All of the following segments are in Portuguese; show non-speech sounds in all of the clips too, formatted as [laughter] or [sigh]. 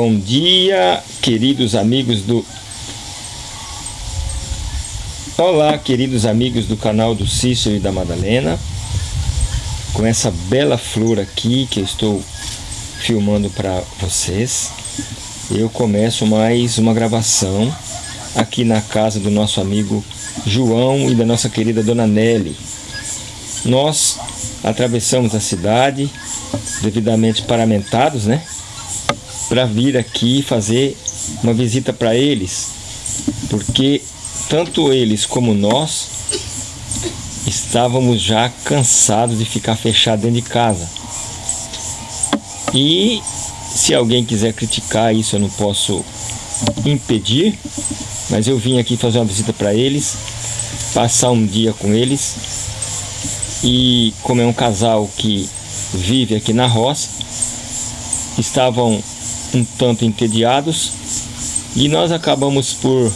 Bom dia, queridos amigos do... Olá, queridos amigos do canal do Cícero e da Madalena. Com essa bela flor aqui que eu estou filmando para vocês. Eu começo mais uma gravação aqui na casa do nosso amigo João e da nossa querida Dona Nelly. Nós atravessamos a cidade, devidamente paramentados, né? Para vir aqui fazer uma visita para eles, porque tanto eles como nós estávamos já cansados de ficar fechado dentro de casa. E se alguém quiser criticar isso, eu não posso impedir, mas eu vim aqui fazer uma visita para eles, passar um dia com eles e como é um casal que vive aqui na roça, estavam um tanto entediados e nós acabamos por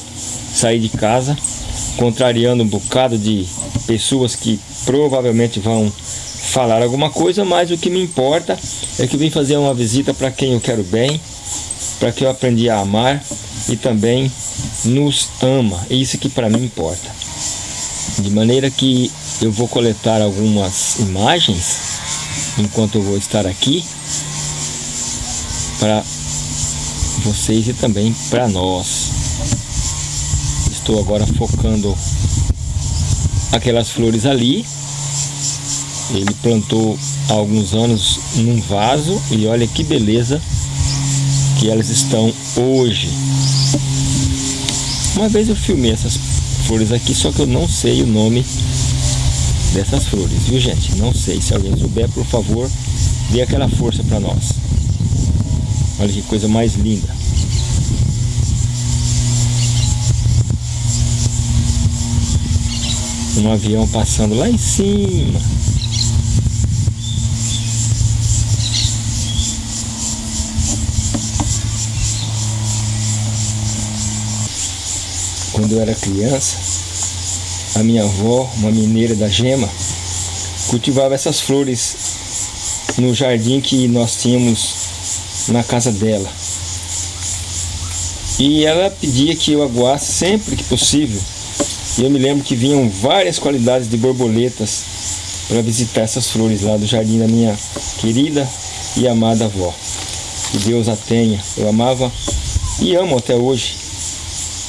sair de casa, contrariando um bocado de pessoas que provavelmente vão falar alguma coisa, mas o que me importa é que vim fazer uma visita para quem eu quero bem, para quem eu aprendi a amar e também nos ama. É isso que para mim importa. De maneira que eu vou coletar algumas imagens enquanto eu vou estar aqui para vocês e também para nós. Estou agora focando aquelas flores ali. Ele plantou há alguns anos num vaso e olha que beleza que elas estão hoje. Uma vez eu filmei essas flores aqui, só que eu não sei o nome dessas flores, viu gente? Não sei, se alguém souber, por favor, dê aquela força para nós. Olha que coisa mais linda. Um avião passando lá em cima. Quando eu era criança, a minha avó, uma mineira da Gema, cultivava essas flores no jardim que nós tínhamos na casa dela. E ela pedia que eu aguasse sempre que possível. E eu me lembro que vinham várias qualidades de borboletas para visitar essas flores lá do jardim da minha querida e amada avó. Que Deus a tenha. Eu amava e amo até hoje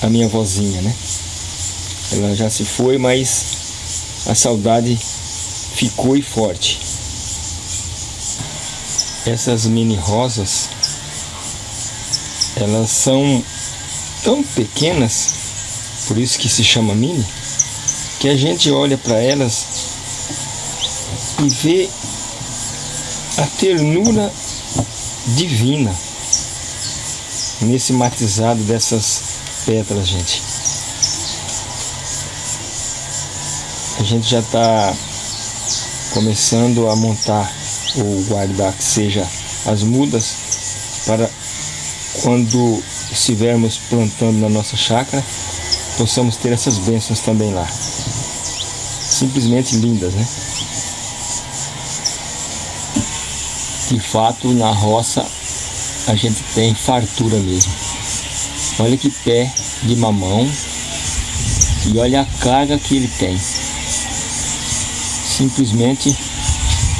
a minha vozinha, né? Ela já se foi, mas a saudade ficou e forte essas mini rosas elas são tão pequenas por isso que se chama mini que a gente olha para elas e vê a ternura divina nesse matizado dessas pétalas gente. A gente já está começando a montar ou guardar que seja as mudas para quando estivermos plantando na nossa chácara possamos ter essas bênçãos também lá. Simplesmente lindas né? De fato na roça a gente tem fartura mesmo. Olha que pé de mamão e olha a carga que ele tem. Simplesmente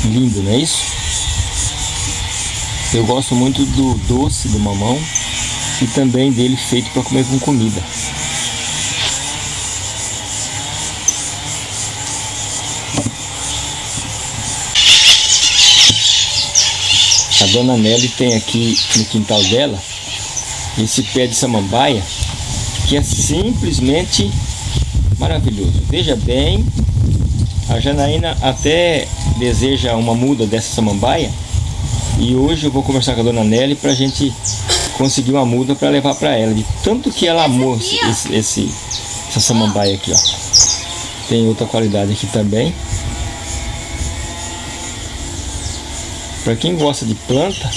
lindo, não é isso? Eu gosto muito do doce do mamão e também dele feito para comer com comida. A dona Nelly tem aqui no quintal dela esse pé de samambaia que é simplesmente maravilhoso. Veja bem, a Janaína até deseja uma muda dessa samambaia e hoje eu vou conversar com a dona Nelly para a gente conseguir uma muda para levar para ela, de tanto que ela amou esse, esse, essa samambaia aqui, ó. Tem outra qualidade aqui também. Para quem gosta de planta...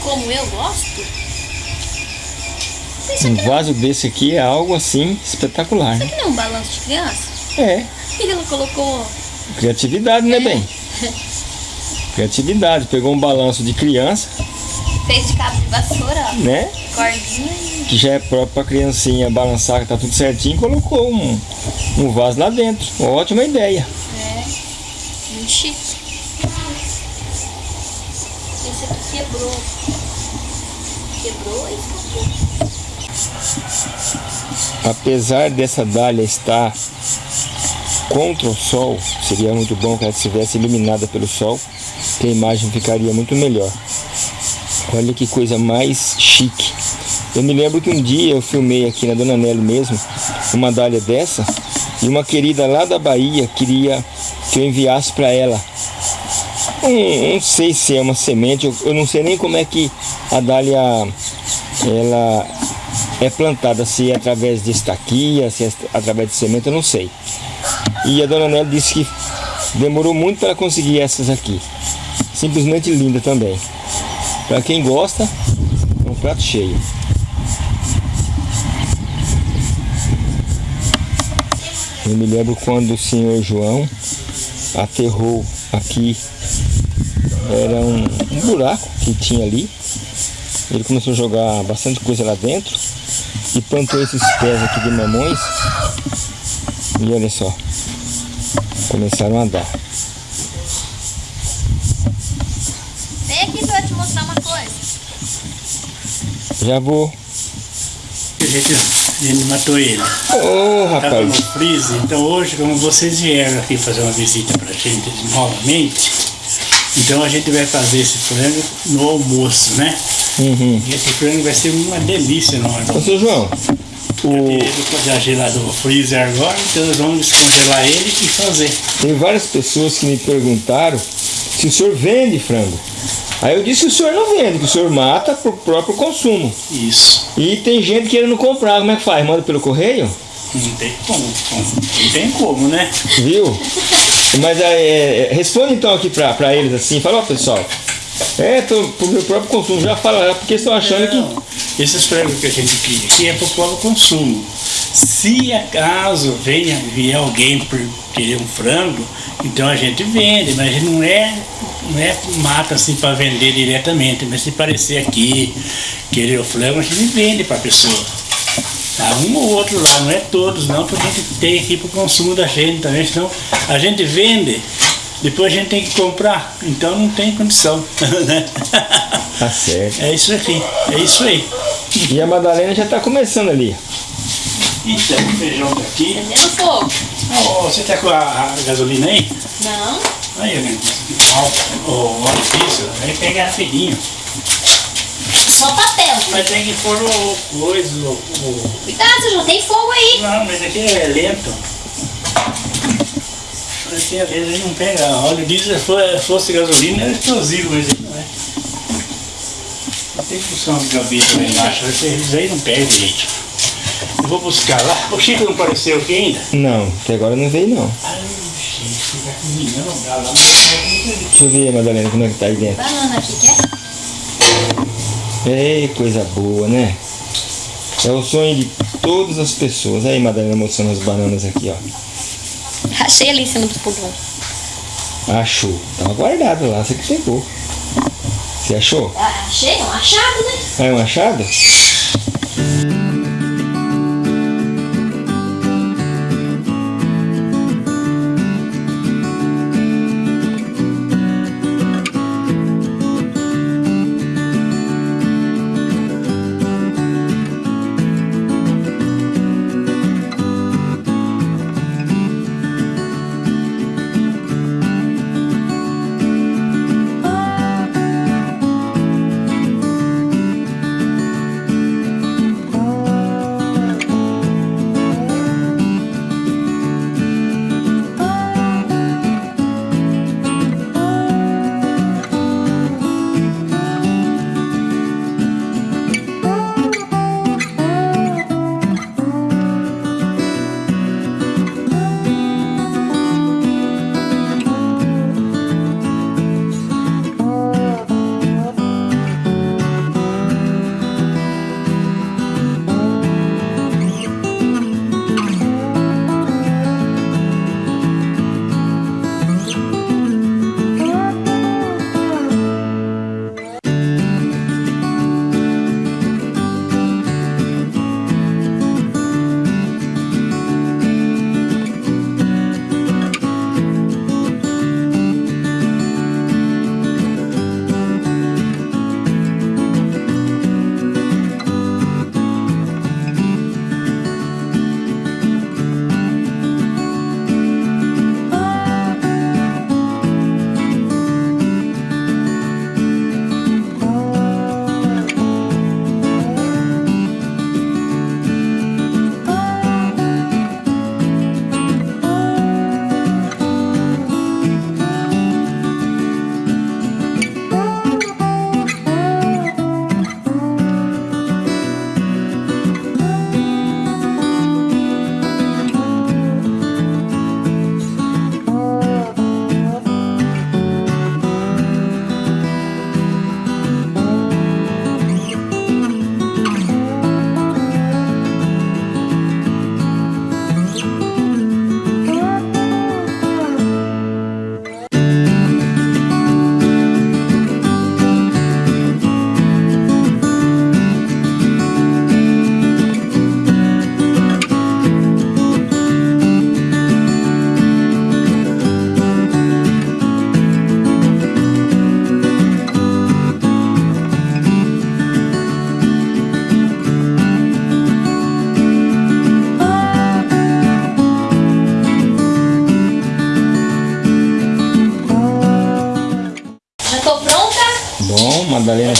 Como eu gosto? Um vaso desse aqui é algo assim espetacular, Isso né? aqui não é um balanço de criança? É. [laughs] E ela colocou... Criatividade, né, bem? [laughs] Criatividade. Pegou um balanço de criança Fez de cabo de vassoura, ó. né? Cordinha. Que já é próprio pra criancinha balançar, que tá tudo certinho, colocou um, um vaso lá dentro. Ótima ideia. É. Muito chique. Esse aqui quebrou. Quebrou e escapou. Apesar dessa dália estar contra o sol, seria muito bom que ela estivesse eliminada pelo sol, que a imagem ficaria muito melhor. Olha que coisa mais chique. Eu me lembro que um dia eu filmei aqui na Dona Nelly mesmo, uma dália dessa, e uma querida lá da Bahia queria que eu enviasse para ela. Um, não sei se é uma semente, eu, eu não sei nem como é que a dália ela é plantada, se é através de estaquia, se é através de semente, eu não sei. E a Dona Nelly disse que demorou muito para conseguir essas aqui. Simplesmente linda também. Para quem gosta, é um prato cheio. Eu me lembro quando o senhor João aterrou aqui, era um, um buraco que tinha ali. Ele começou a jogar bastante coisa lá dentro e plantou esses pés aqui de mamões. E olha só, começaram a dar. Vem aqui que eu vou te mostrar uma coisa. Já vou. A gente, a gente matou ele. Ô Tava no rapaz, freezer, então hoje, como vocês vieram aqui fazer uma visita pra gente novamente, então a gente vai fazer esse frango no almoço, né? uhum. E esse frango vai ser uma delícia no Ô almoço. seu João, o, no freezer agora, então nós vamos descongelar ele e fazer. tem várias pessoas que me perguntaram se o senhor vende frango. Aí eu disse que o senhor não vende, que o senhor mata pro próprio consumo. Isso. E tem gente querendo comprar, como é que faz? Manda pelo correio? Não tem como, não tem como, né? Viu? Mas é, é, responde então aqui pra, pra eles assim, fala, ó pessoal, é tô, pro meu próprio consumo, já fala lá, porque estão achando que. Esses frangos que a gente cria aqui é para o consumo. Se acaso venha vier alguém por querer um frango, então a gente vende, mas não é, não é mata assim para vender diretamente, mas se aparecer aqui, querer o frango, a gente vende para a pessoa. Tá? Um ou outro lá, não é todos não, porque a gente tem aqui para o consumo da gente também, senão a gente vende, depois a gente tem que comprar, então não tem condição. [laughs] né? Tá certo. É isso aqui, é isso aí. E a Madalena já tá começando ali. Então, o feijão tá aqui. Prendendo fogo. Ó, você tá com a, a gasolina aí? Não. Aí, né? Ó, o óleo diesel, aí pega rapidinho. Só papel. Mas tem que pôr o coisa, o, o- Cuidado, já tem fogo aí. Não, mas aqui é lento. Aqui às vezes não pega. Óleo diesel, se fosse, gasolina, é explosivo, mas não é. Não tem função de gaveta lá embaixo, isso aí não pega direito. Eu vou buscar lá. O Chico não apareceu aqui ainda? Não, até agora não veio não. Ai, Chico, fica combinando, lá, lá, lá. Deixa eu ver, Madalena, como é que tá aí dentro. Banana aqui, quer? Ei, coisa boa, né? É o sonho de todas as pessoas. Aí, Madalena mostrando as bananas aqui, ó. Achei ali em cima do fogão. Achou. Tava guardado lá, você que pegou. Você achou? Ah, achei, é um achado, né? É um achado?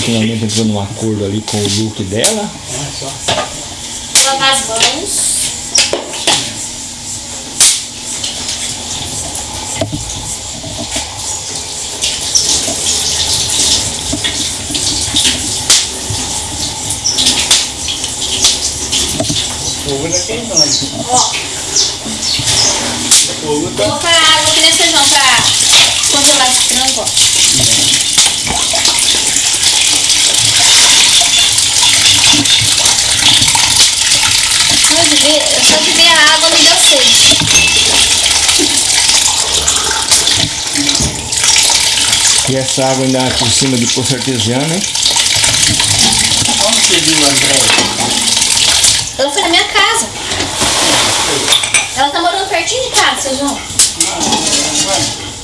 Finalmente entrou num acordo ali com o look dela. Só. Lavar as mãos. O fogo ainda queimando. Ó, O fogo tá. colocar água aqui nesse feijão pra congelar esse frango, ó. Ver, só de ver a água me deu sede. E essa água ainda por cima de poço artesiano, hein? Onde você viu a Andréia? Ela foi na minha casa. Ela tá morando pertinho de casa, seu João.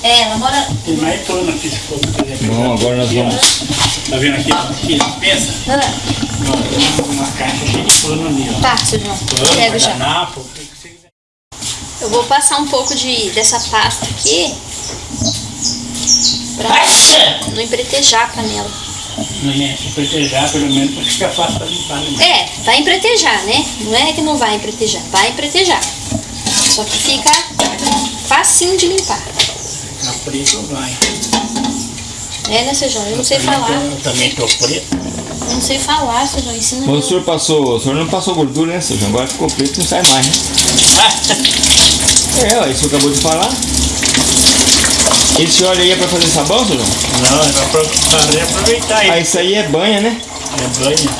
É, ela mora. Tem mais pano aqui se for. Bom, agora nós vamos. Tá vendo aqui? Aqui, pensa. Ah, Ó, tem uma, uma caixa cheia de pano ali, ó. Tá, seu João. Pano, Pego já. Eu vou passar um pouco de, dessa pasta aqui pra não empretejar a panela. Não é? Se proteger, pelo menos, pra ficar fácil pra limpar. Né? É, vai empretejar, né? Não é que não vai empretejar, vai empretejar. Só que fica facinho de limpar. Ficar preto vai. É, né, seu João? Eu não sei falar. Eu também tô preto. Eu não sei falar, seu João. Ensina o senhor passou. O senhor não passou gordura, né, seu João? Agora ficou preto não sai mais, né? [laughs] É, ó, isso acabou de falar. Esse óleo aí é pra fazer sabão, seu João? Não, é pra fazer aproveitar Ah, ele. isso aí é banha, né? É banho.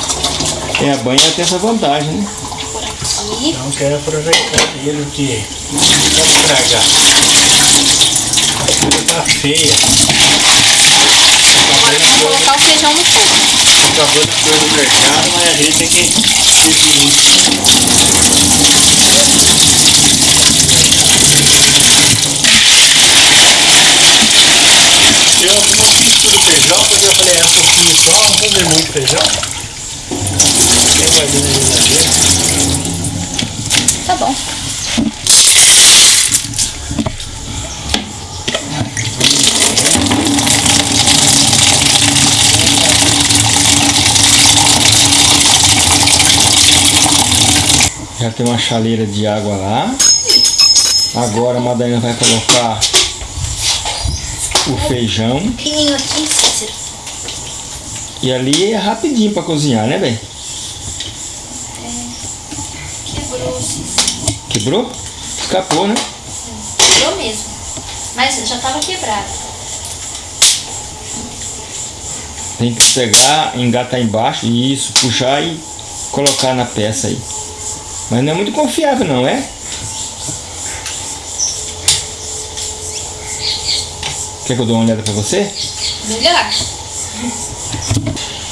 É, a banha tem essa vantagem, né? Por aqui. Então quero aproveitar ele que não pode estragar. A coisa tá feia. Agora vamos colocar o feijão no fogo. Acabou de coisa do mercado, mas a gente tem que decidir. Eu não fiz tudo feijão, porque eu falei, é um pouquinho só, não vou fazer muito feijão. Tem guardando ali na geladeira. Tá bom. Já tem uma chaleira de água lá. Agora a Madalena vai colocar o feijão. E ali é rapidinho pra cozinhar, né, bem? Quebrou, Cícero. Quebrou? Escapou, né? Quebrou mesmo. Mas já tava quebrado. Tem que pegar, engatar embaixo, isso, puxar e colocar na peça aí. Mas não é muito confiável não, é? Quer que eu dê uma olhada pra você? Melhor.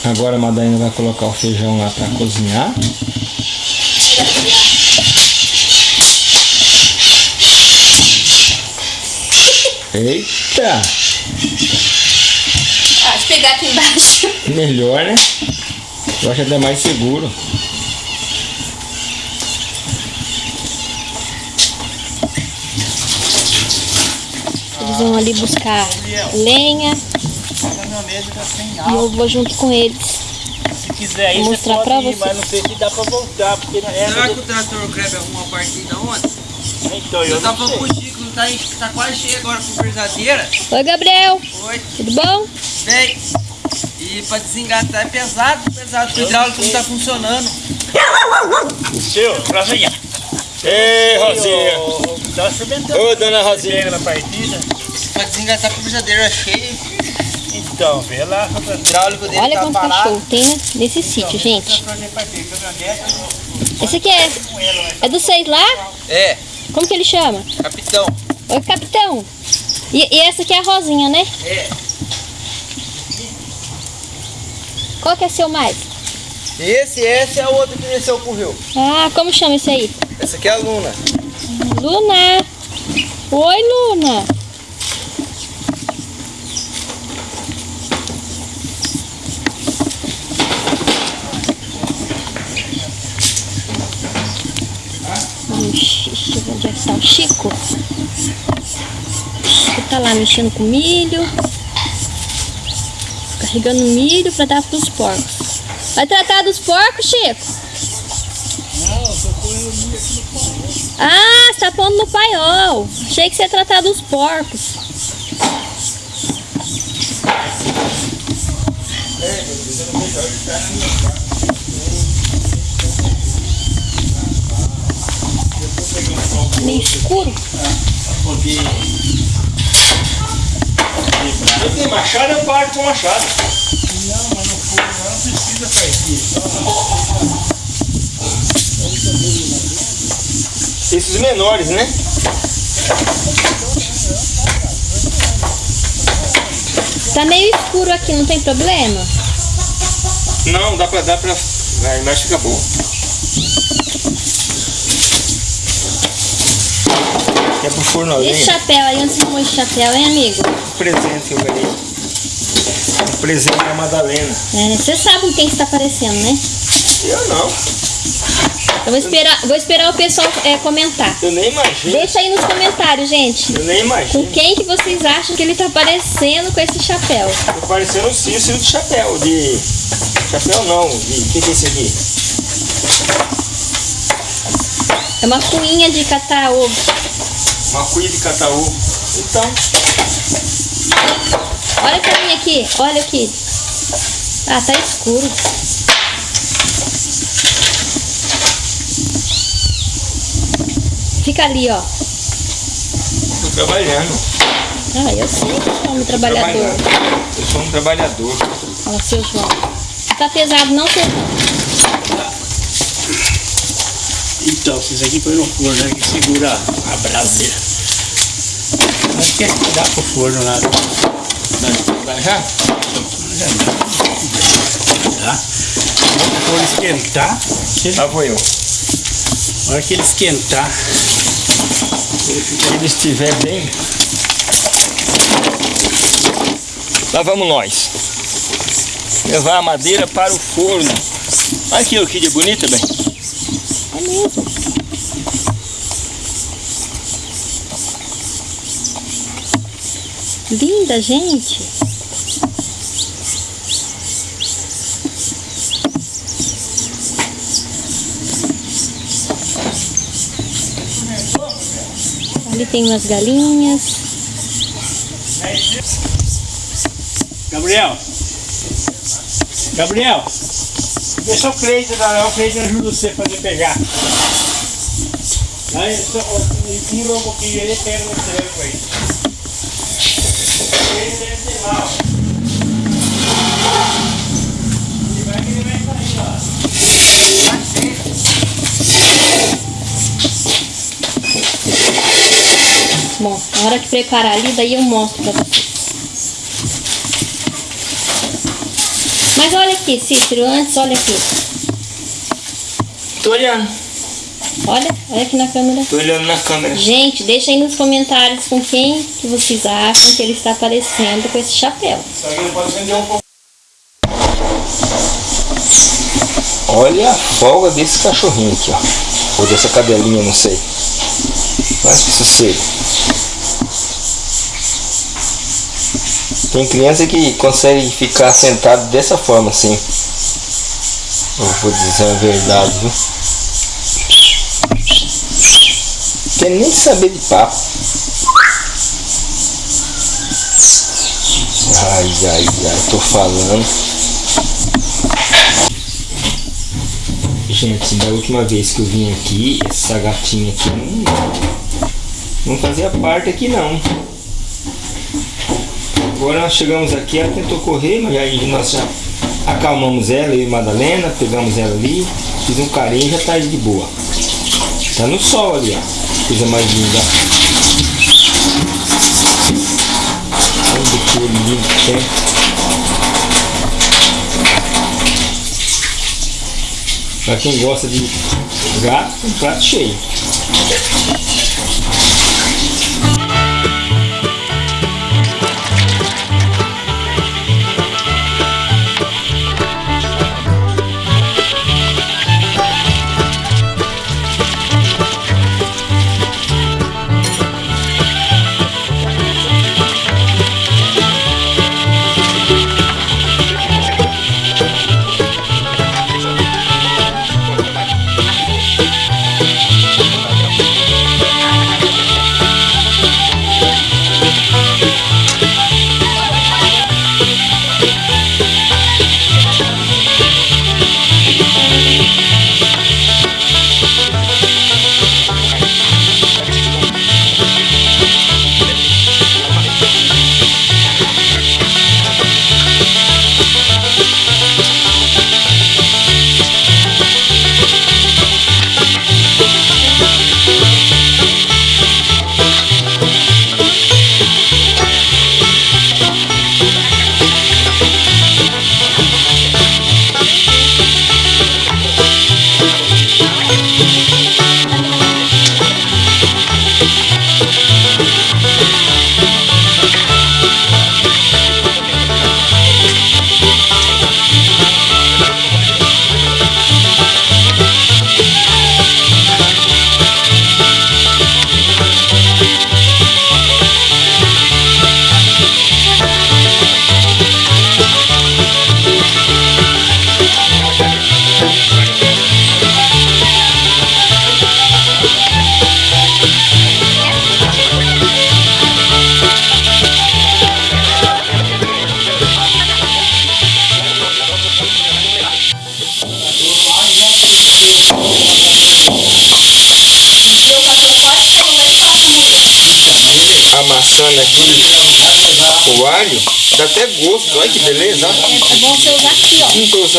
Agora a Madalena vai colocar o feijão lá pra cozinhar. Eita! Ah, pegar aqui embaixo. Melhor, né? Eu acho até mais seguro. Vão ali buscar lenha e eu vou junto com eles. Se quiser aí, você mostrar pode pra ir, você. mas não sei se dá pra voltar, porque não é... Será que o trator greve alguma partida ontem? Então, eu Eu não tava com o Chico, tá, tá quase cheio agora com frisadeira. Oi, Gabriel. Oi, Tudo bom? vem. E pra desengatar é pesado, pesado. O hidráulico não tá funcionando. Seu, Rosinha. Ei, Ô, Dá uma experimentando. Ô, dona Rosinha. Na partida. Pra desengatar com a frisadeira cheia. Então, vê lá. O hidráulico dele Olha tá quanto parado. cachorro tem, né? Nesse sítio, gente. Esse aqui é, é do seis lá? É, Como que ele chama? capitão. Oi, capitão. E, e essa aqui é a Rosinha, né? É. Qual que é seu mais? Esse, esse é o outro que desceu pro rio. Ah, como chama esse aí? Essa aqui é a Luna. Luna. Oi, Luna. Ixi, deixa eu é que Chico. Chico tá lá mexendo com milho. regando milho para dar para os porcos. Vai tratar dos porcos, Chico? Não, no pão. Ah, você tá pondo no paiol. Achei que você ia tratar dos porcos. Meio escuro. Poder. Eu tenho machado, eu paro com machado. Não, mas no fogo não precisa partir. Esses menores, né? Tá meio escuro aqui, não tem problema? Não, dá pra dar pra. A imagem fica boa. Esse lenha? chapéu aí, onde você arrumou esse chapéu, hein, amigo? Um presente que eu ganhei. Um presente da Madalena. É, você sabe com quem que tá aparecendo, né? Eu não. Eu vou esperar, vou esperar o pessoal é, comentar. Eu nem imagino. Deixa aí nos comentários, gente. Eu nem Com imagino. quem que vocês acham que ele tá aparecendo com esse chapéu? Tô parecendo um Cícero de chapéu. De. Chapéu não. De. O que, que é esse aqui? É uma cuinha de catar ovo. Cuia de cataú. Então. Olha pra mim aqui, olha aqui. Ah, tá escuro. Fica ali, ó. Tô trabalhando. Ah, eu sei que é homem trabalhador. Eu sou um trabalhador. Olha, seu João. Não tá pesado não, seu João? Então, isso aqui põe no forno, né, que segura a braseira. Acho que é que dá pro forno lá. Vai já? Já dá. Tá? Quando o forno esquentar, Lá vou eu. a hora que ele esquentar, Se ele estiver bem. Lá vamos nós. Levar a madeira para o forno. Olha aqui, o que de bonita, bem. Linda, gente. Ali tem umas galinhas. Gabriel. Gabriel. Deixa o Cleiton lá, o Cleiton ajuda você a fazer pegar. Aí, ó, empurra um pouquinho ele pega no treco aí. Ele deve ter lá, ó. Ele vai que ele vai sair lá. Bom, na hora que preparar ali, daí eu mostro pra vocês. Mas olha aqui, Cícero, antes, olha aqui. Tô olhando. Olha, olha aqui na câmera. Tô olhando na câmera. Gente, deixa aí nos comentários com quem que vocês acham que ele está aparecendo com esse chapéu. Só que ele pode vender um pouco. Olha a folga desse cachorrinho aqui, ó. Ou dessa cadelinha, não sei. Mas que sossego. Tem criança que consegue ficar sentado dessa forma assim. Eu vou dizer a verdade, viu? Quer nem saber de papo. Ai, ai, ai, tô falando. Gente, da última vez que eu vim aqui, essa gatinha aqui não, não fazia parte aqui não. Agora chegamos aqui, ela tentou correr, mas aí nós já acalmamos ela, e Madalena, pegamos ela ali, fiz um carinho e já tá de boa. Tá no sol ali, ó. Coisa mais linda. Olha que lindo que. Pra quem gosta de gato, um prato cheio.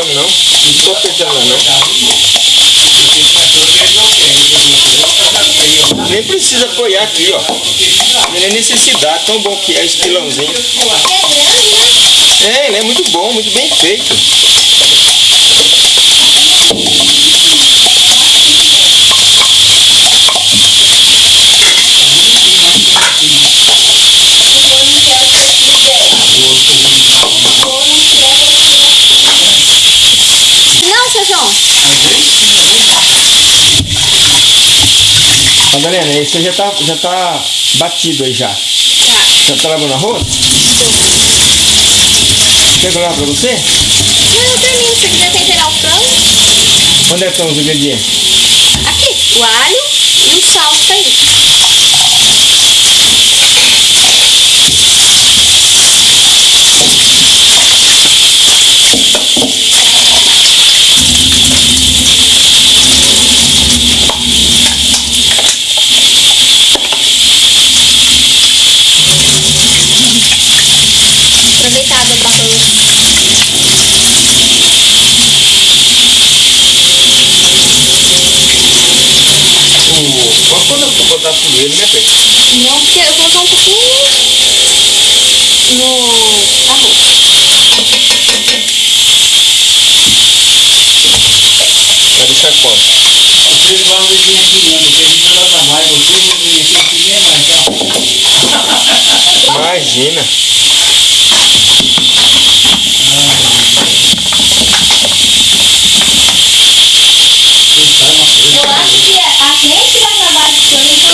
Não, não tô apertando não. Nem precisa apoiar aqui, ó. Não é necessidade, tão bom que é esse pilãozinho. É, ele é muito bom, muito bem feito. Eu não quero que você fizer. Eu não quero que Não, seu João. Madalena, esse já tá, já tá batido aí já. Tá. Já tá lavando arroz? Quer que eu lave pra você? Não, eu termino. Se você quiser temperar o frango, Onde é que estão os ingredientes? aqui. O alho e o sal tá aí. Não, porque eu vou colocar um pouquinho no arroz. Vai deixar quanto? Vocês vão vir aqui não, porque a gente vai dar mais, vocês vão vir aqui aqui mesmo, então. Imagina. Eu acho que a gente vai trabalhar com ele,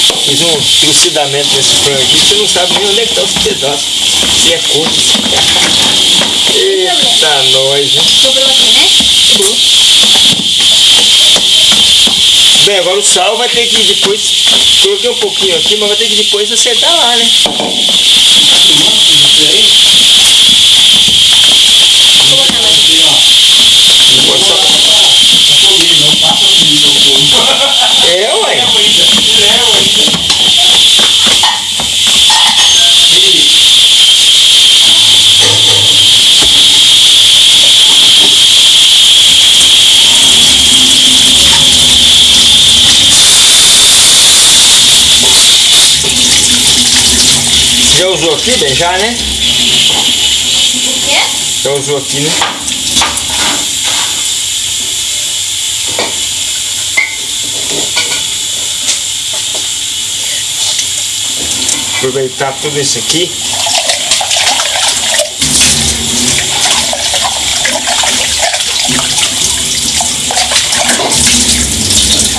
coisa. Fiz um, trucidamento nesse frango aqui, você não sabe nem onde é que tá os pedaços. Se é curto. Eita, nós, hein? Sobrou aqui, né? Sobrou. Bem, agora o sal vai ter que depois. Coloquei um pouquinho aqui, mas vai ter que depois acertar lá, né? Vou botar mais aqui. Não pode só. É, ué. Já usou aqui, bem? Já, né? O quê? Já usou aqui, né? Aproveitar tudo isso aqui.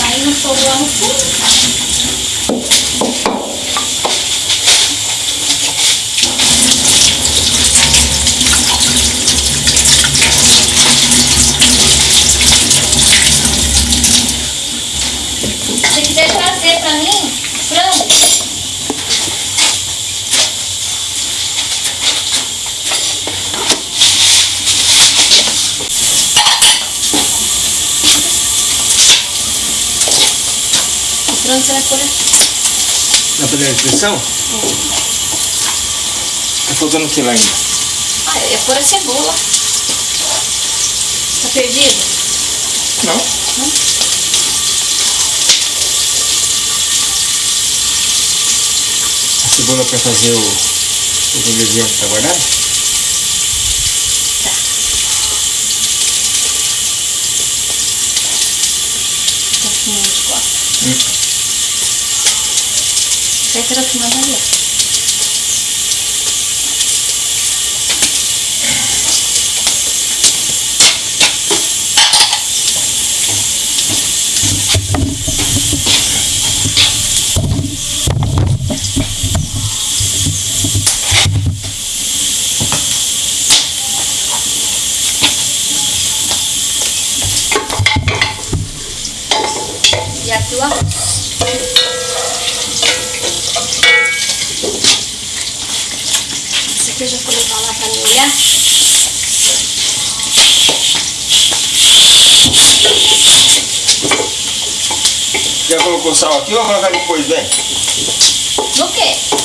Aí no fogo lá no fundo. Se você quiser trazer pra mim, frango, o frango você vai pôr. Na panela de pressão? Tá faltando o que lá ainda? Ah, eu ia pôr a cebola. Tá perdido? Não. A cebola para fazer o, para guardar? Tá. Tá filmando de costas. Hum. Vai ter filmando ali, colocar o sal aqui ou vai colocar depois, vem? No quê?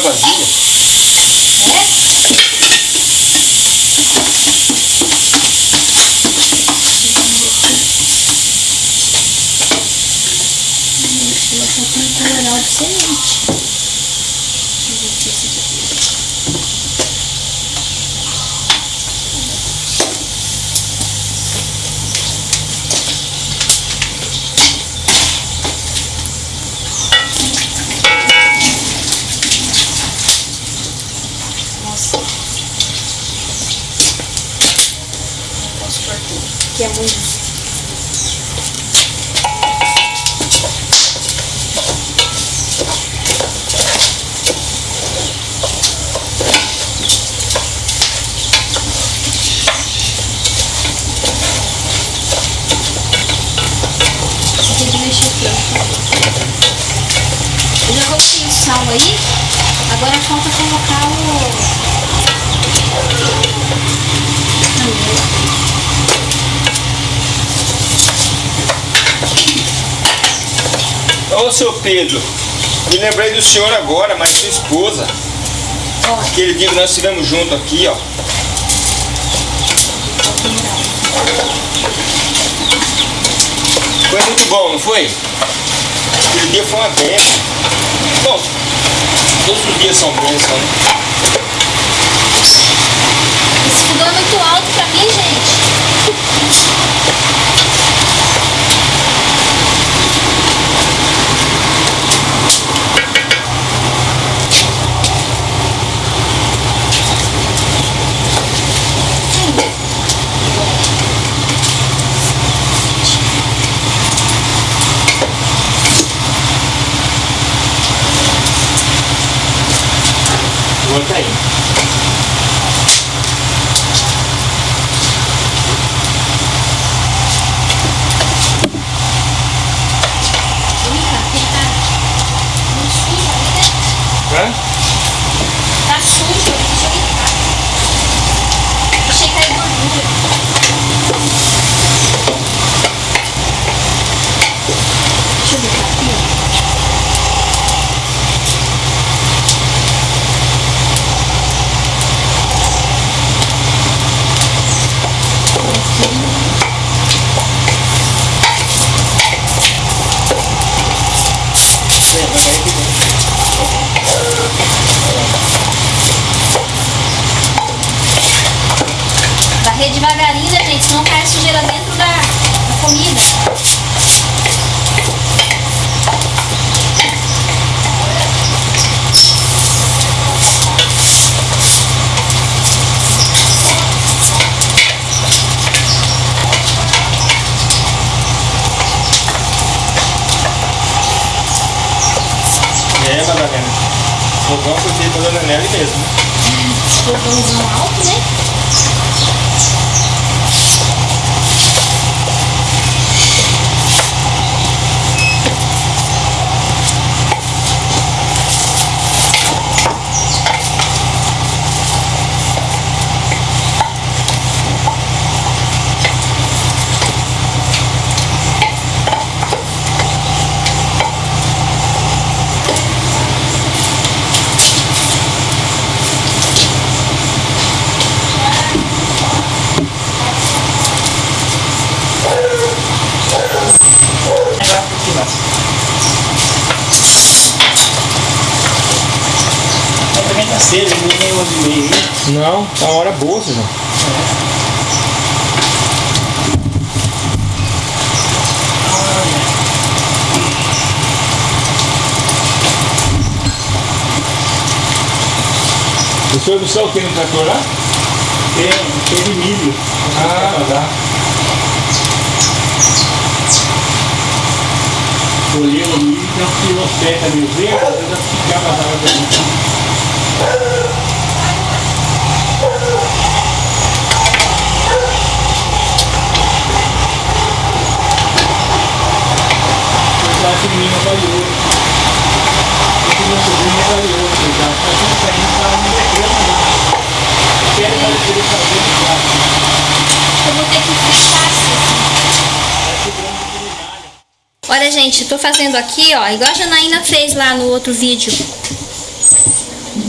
vazia. Pedro, me lembrei do senhor agora, mas sua esposa. Aquele dia que nós estivemos junto aqui, ó. Foi muito bom, não foi? Aquele dia foi uma benção. Bom, todos os dias são bênçãos, né? 我在意 uma hora boa, Suzão. O senhor do céu tem no trator lá? Tem, tem de milho. Ah, tá. Colheu o milho, tirou seca meio verde, às vezes ficava na água do Eu acho que o menino é valioso. Esse meu sobrinho é valioso, ele tá fazendo saindo para um decreto não. Quero fazer ele fazer no prato. Eu vou ter que fritar assim. Olha, gente, tô fazendo aqui, ó, igual a Janaína fez lá no outro vídeo.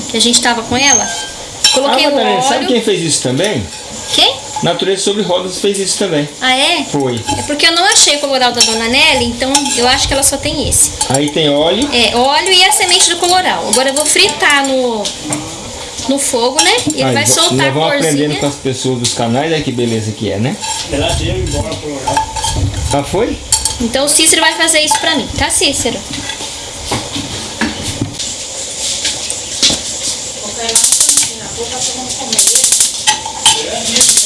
Que a gente tava com ela. Coloquei ah, o Madalena, sabe óleo. quem fez isso também? Natureza sobre Rodas fez isso também. Ah, é? Foi. É porque eu não achei o coloral da Dona Nelly, então eu acho que ela só tem esse. Aí tem óleo. É, óleo e a semente do coloral. Agora eu vou fritar no, no fogo, né? E ele Aí, vai soltar a vamos aprendendo corzinha. com as pessoas dos canais, aí que beleza que é, né? Ela deu embora pro oral. Ah, foi? Então o Cícero vai fazer isso pra mim, tá, Cícero? Tá acendendo, Cícero?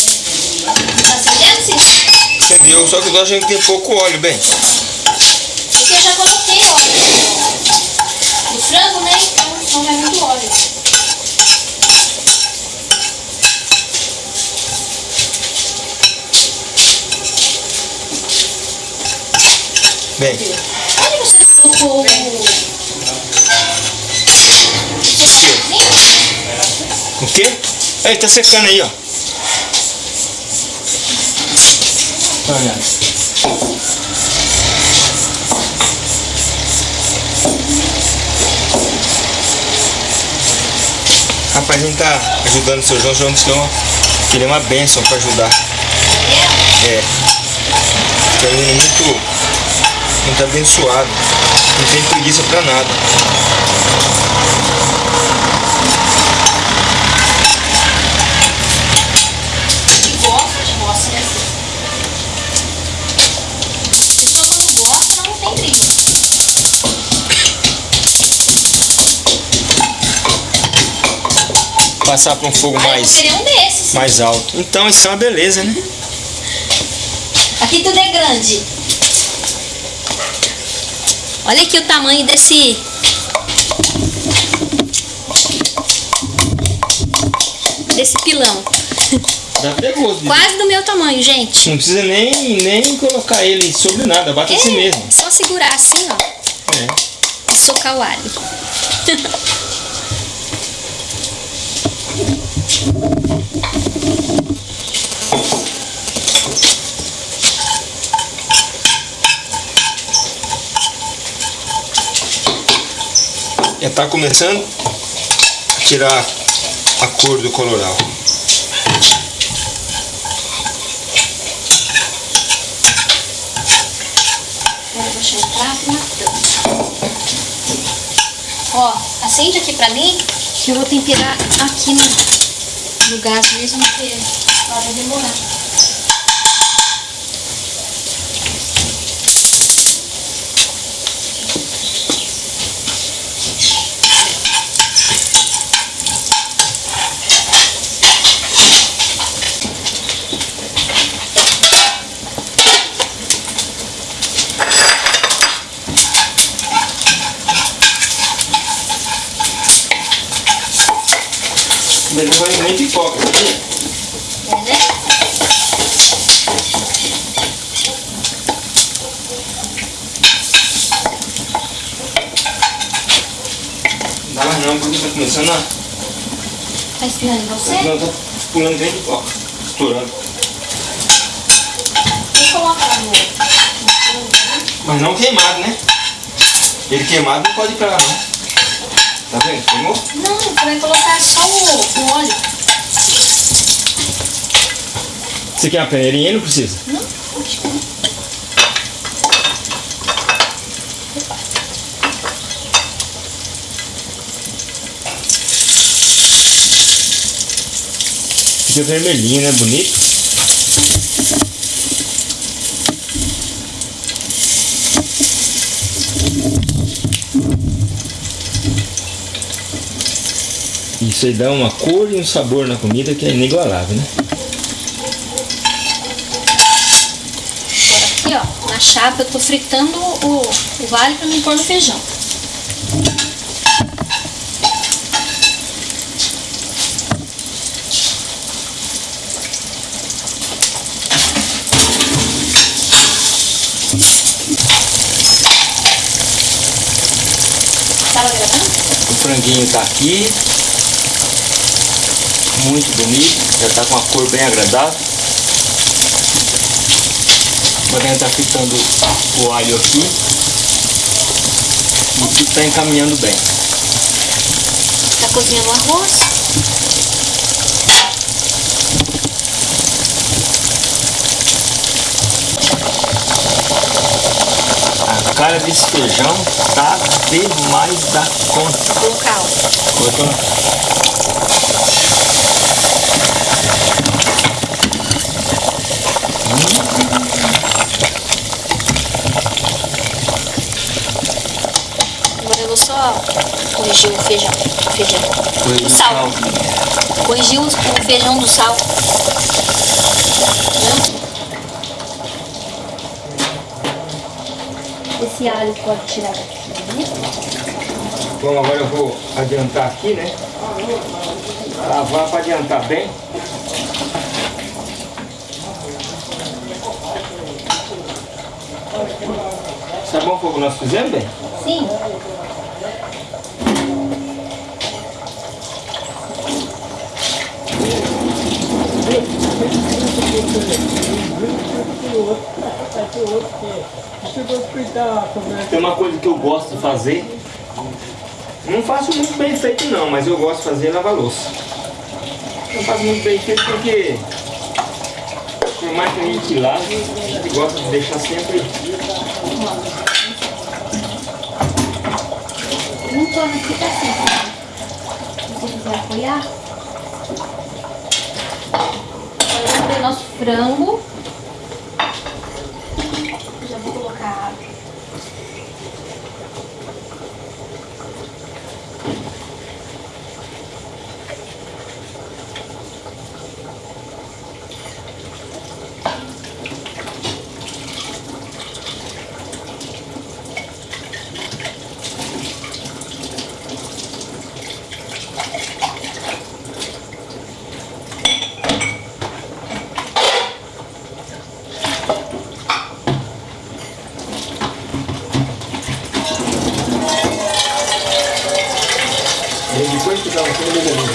Entendeu? Só que nós a gente tem pouco óleo, bem. Porque eu já coloquei óleo. No frango, né? Então não vai muito óleo. Bem, Onde você colocou o... o quê? Aí, tá secando aí, ó. Olha. Rapaz, a gente tá ajudando o seu João, João disse que ele é uma bênção pra ajudar. É. É um menino muito, muito abençoado. Não tem preguiça pra nada. Passar pra um fogo mais, um desses. mais alto. Então isso é uma beleza, né? Aqui tudo é grande. Olha aqui o tamanho desse. Desse pilão. Dá até gosto. de- Quase do meu tamanho, gente. Não precisa nem, nem colocar ele sobre nada, bate assim mesmo. É, só segurar assim, ó. É. E socar o alho. [laughs] Já tá começando a tirar a cor do coloral. Agora vou prato na tampa. Ó, acende aqui pra mim, que eu vou temperar aqui no, no gás mesmo, ela vai demorar. Mas não vai nem pipoca, sabia? É, né? Dá mais não, porque tá começando a. Tá ensinando em você? Não, tá pulando nem pipoca. Estourando. Você coloca lá no? Mas não queimado, né? Ele queimado não pode ir pra lá não. Tá vendo? Queimou? Não, você vai colocar só o, o óleo. Você quer uma peneirinha? Não precisa? Não, acho que não. Fica vermelhinho, né? Bonito. Aí dá uma cor e um sabor na comida que é inigualável, né? Agora aqui, ó, na chapa eu tô fritando o, o alho pra me pôr no feijão. Gravando? O franguinho tá aqui. Muito bonito. Já tá com uma cor bem agradável. Agora a gente tá fritando o alho aqui. E tudo tá encaminhando bem. Tá cozinhando o arroz. A cara desse feijão tá demais da conta. Local. Colocou Agora eu vou só corrigir o feijão. feijão. coisa O do sal. Corrigir o feijão do sal. Esse alho pode tirar daqui. Bom, agora eu vou adiantar aqui, né? Lavar para adiantar bem. Tá bom fogo que nós fizemos, bem? Sim. Tem uma coisa que eu gosto de fazer. Não faço muito bem feito não, mas eu gosto de fazer lavar louça. Não faço muito bem feito porque por mais que a gente lave, a gente gosta de deixar sempre. Torno aqui tá assim. Se você quiser apoiar. Agora vamos ver nosso frango. Já vou colocar água. E depois que tava tudo beleza.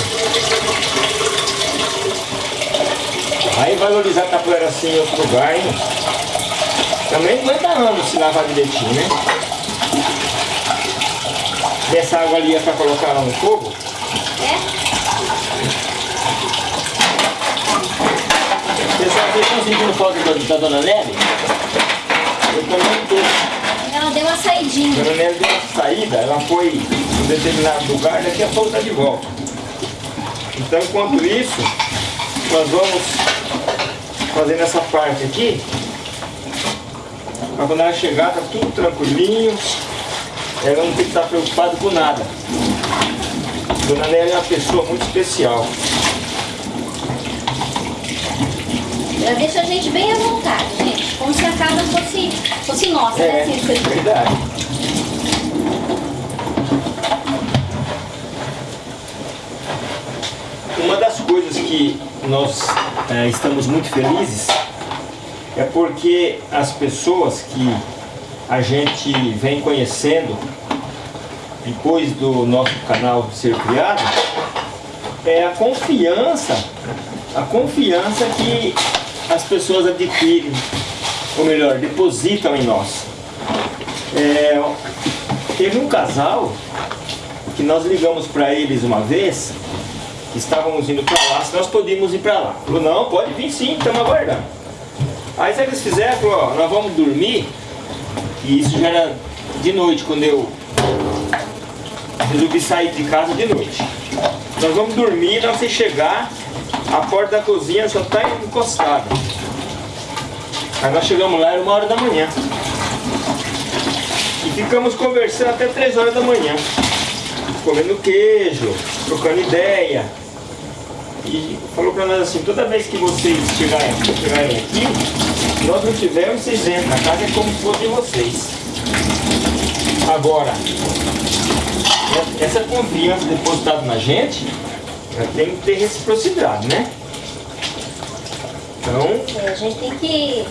Aí valorizar a capoeira assim em outro lugar, hein? Também aguenta anos se lavar direitinho, né? Essa água ali é lá no fogo. É? Pessoal, vocês estão sentindo falta da, da Dona Nelly? Eu também tô. Ela deu uma saidinha. A Dona Nelly deu uma saída, ela foi em um determinado lugar, daqui a pouco está de volta. Então, enquanto isso, nós vamos fazendo essa parte aqui. Para quando ela chegar, tá tudo tranquilinho. Ela não tem que estar preocupada com nada. Dona Nelly é uma pessoa muito especial. Ela deixa a gente bem à vontade, gente. Como se a casa fosse, fosse nossa, né? É, Assim, você- verdade. Uma das coisas que nós eh, estamos muito felizes é porque as pessoas que a gente vem conhecendo depois do nosso canal ser criado é a confiança, a confiança que as pessoas adquirem, ou melhor, depositam em nós. É, teve um casal que nós ligamos para eles uma vez, estávamos indo para lá, se nós podíamos ir para lá. Falou, não, pode vir sim, estamos aguardando. Aí que eles fizeram? Falou, ó, nós vamos dormir, e isso já era de noite, quando eu resolvi sair de casa de noite. Nós vamos dormir, na hora que chegar, A porta da cozinha só tá encostada. Aí nós chegamos lá, era uma hora da manhã. E ficamos conversando até três horas da manhã. Comendo queijo, trocando ideia. E falou pra nós assim, toda vez que vocês chegarem, chegarem aqui, nós não tivermos, vocês entram. A casa é como se fosse de vocês. Agora, essa confiança depositada na gente, ela tem que ter reciprocidade, né? Então, É, a gente tem que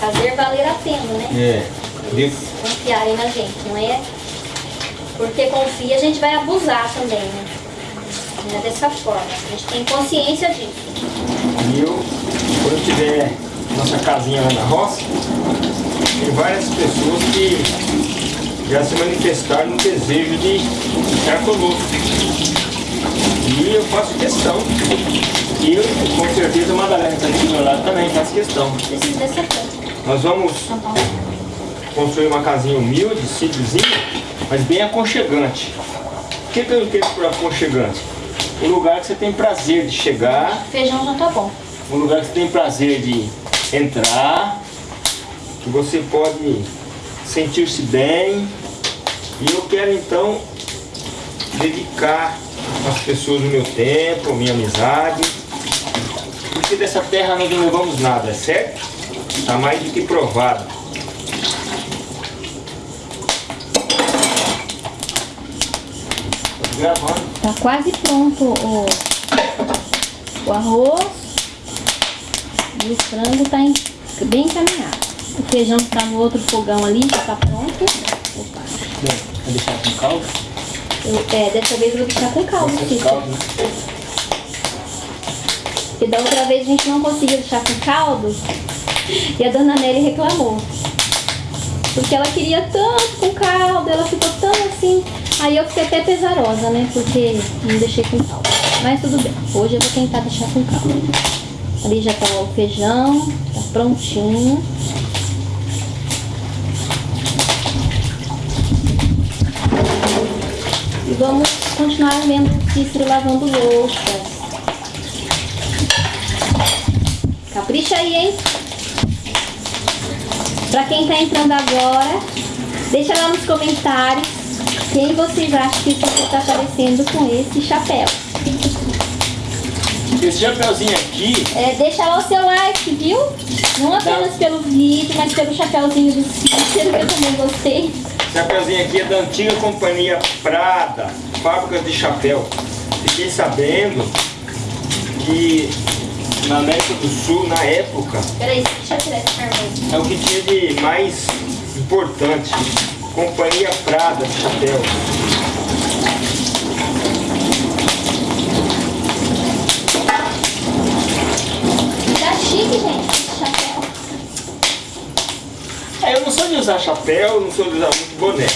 fazer valer a pena, né? é. de- Confiarem na gente, não é? Porque confia, a gente vai abusar também, né? Não é dessa forma. A gente tem consciência disso. E eu, quando tiver nossa casinha lá na roça, tem várias pessoas que já se manifestaram no desejo de ficar conosco. E eu faço questão. E eu, com certeza a Madalena está aqui do meu lado também faz questão. Nós vamos Paulo. construir uma casinha humilde, simplesinha, mas bem aconchegante. O que, que eu entendo por aconchegante? Um lugar que você tem prazer de chegar, Feijão já tá bom. um lugar que você tem prazer de entrar, que você pode sentir-se bem. E eu quero então dedicar às pessoas o meu tempo, minha amizade, porque dessa terra nós não levamos nada, certo? Está mais do que provado. Tô gravando. Tá quase pronto o, o arroz. E o frango tá em- bem encaminhado. O feijão que tá no outro fogão ali já tá pronto. Opa. Deixar com caldo. É, dessa vez eu vou deixar com caldo, Cícero. caldo? Porque da outra vez a gente não conseguiu deixar com caldo. E a dona Nelly reclamou. Porque ela queria tanto com caldo, ela ficou tão assim. Aí eu fiquei até pesarosa, né? Porque não deixei com caldo. Mas tudo bem. Hoje eu vou tentar deixar com caldo. Ali já tá o feijão, tá prontinho. E vamos continuar vendo o Cícero lavando louças. Capricha aí, hein? Pra quem tá entrando agora, deixa lá nos comentários quem vocês acham que você tá aparecendo com esse chapéu. Esse chapeuzinho aqui, É, deixa lá o seu like, viu? Não apenas pelo vídeo, mas pelo chapéuzinho do Cícero, que eu também gostei. Chapeuzinho aqui é da antiga companhia Prada, fábrica de chapéu. Fiquei sabendo que na América do Sul, na época, Peraí, deixa eu tirar esse carvão. é o que tinha de mais importante. Companhia Prada de chapéu. Tá chique, gente, esse chapéu. É, eu não sou de usar chapéu, não sou de usar muito boné.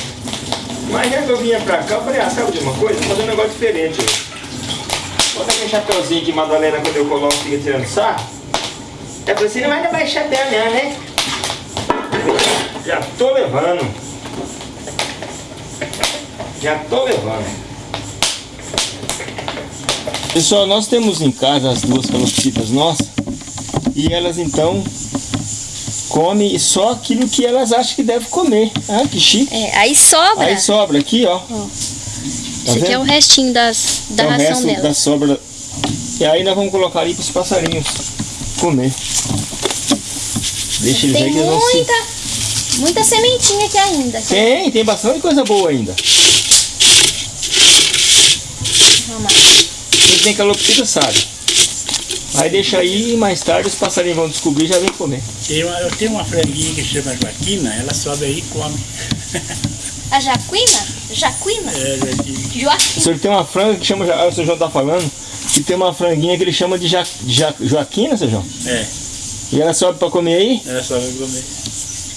Mas já que eu vinha pra cá, eu falei, ah, sabe de uma coisa? Vou fazer um negócio diferente. Bota aquele chapéuzinho que Madalena, quando eu coloco, fica tirando sarro. É pra você não vai levar chapéu não, né? Já tô levando. Já tô levando. Pessoal, nós temos em casa as duas calopsitas nossas. E elas então comem só aquilo que elas acham que deve comer. Ah, que chique. É, aí sobra. Aí sobra aqui, ó. Tá Esse aqui é o restinho das, da É o ração resto dela. da sobra. E aí nós vamos colocar ali para os passarinhos comer. Deixa eles aí que eles vão se... muita, muita sementinha aqui ainda. Tem, tem bastante coisa boa ainda. Vamos lá. Quem tem calopsita sabe. Aí deixa aí e mais tarde os passarinhos vão descobrir e já vem comer. Uma- eu tenho uma franguinha que chama Joaquina, ela sobe aí e come. A Jaquina? Jaquina? É, Joaquina. O Joaquim. senhor tem uma franga que chama, ah, o seu João tá falando, que tem uma franguinha que ele chama de ja, ja, Joaquina, seu João? É, E ela sobe para comer aí? ela sobe pra comer.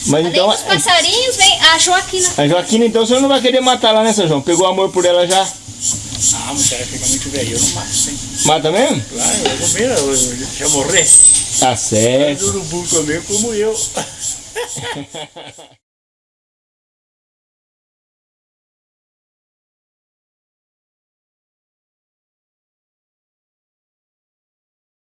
Mas Além então, dos passarinhos, vem a Joaquina. a Joaquina, então o senhor não vai querer matar lá, né, seu João? Pegou amor por ela já? Ah, mas ela fica muito velha, eu não mato sim. Mata mesmo? Claro, eu vou comer, eu, já morrer. Tá Mas certo. o urubu comer como eu. [laughs]